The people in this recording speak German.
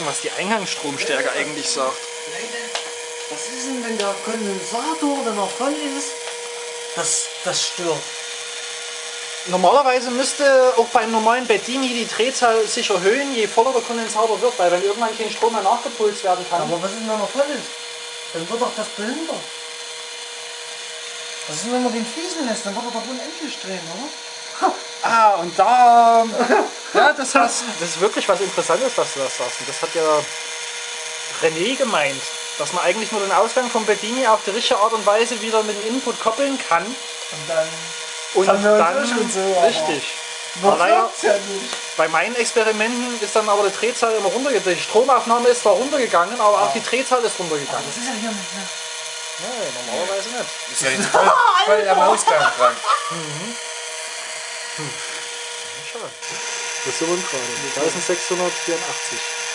gucken, was die Eingangsstromstärke eigentlich sagt. Leute, was ist denn, wenn der Kondensator, wenn er voll ist, das, das stört? Normalerweise müsste auch beim normalen Bedini die Drehzahl sich erhöhen, je voller der Kondensator wird, weil wenn irgendwann kein Strom mehr nachgepulst werden kann. Aber was ist, wenn er voll ist? Dann wird doch das behindert. Was ist, denn, wenn man den fließen lässt? Dann wird er doch unendlich drehen, oder? Ah, und da. Ja, das, hast, das ist wirklich was Interessantes, was du da sagst. Und das hat ja René gemeint, dass man eigentlich nur den Ausgang vom Bedini auf die richtige Art und Weise wieder mit dem Input koppeln kann. Und dann Und haben wir uns dann. schon so, aber- richtig. Aber leider, ja nicht. bei meinen Experimenten ist dann aber die Drehzahl immer runtergegangen. Die Stromaufnahme ist zwar runtergegangen, aber auch die Drehzahl ist runtergegangen. Das ist ja hier nicht mehr. Nee, normalerweise nicht. Ist ja jetzt voll, voll am Ausgang dran. Schade. Das sind wir gerade. 1684.